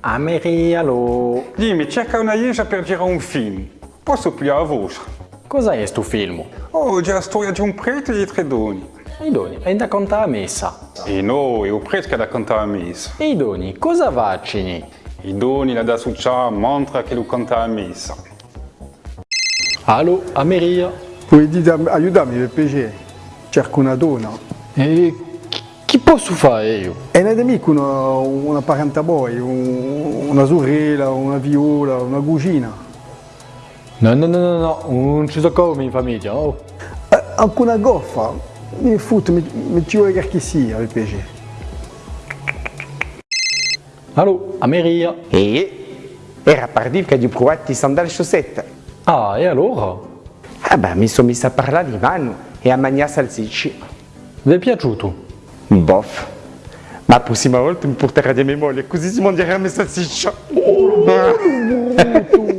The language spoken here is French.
Amerialo, Dimmi, cerca una Iesia per girare un film. Posso pigliare la vostra? cosa è sto film? Oh, la storia di un prete e di tre doni. I doni, è da contare a messa. E no, è il prete che da cantare a messa. E i doni, cosa vaccini? I doni la da succia mantra che lo canta a messa. Allo, Ameria. Puoi dire aiutami PG, cerco una donna. E chi- chi posso fare io? E ne amico una, una parente a voi, un- una sorella, una viola, una cugina. No, no, no, no, no, non ci so come in famiglia, oh. Eh, anche una goffa, mi foto, mi, mi ci vuole che sia PG. Allo, Ameria. E era per dire che ho provato i sandali chaussette. Ah, e allora? Ah beh, mi sono messa a parlare di mano e a mangiare salsicci. Vi è piaciuto? Bof. Ma la prossima volta mi porterà di mia moglie, così si mangerà le salsicce. Tu,